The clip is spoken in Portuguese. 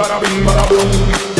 Bada bing, bada boom.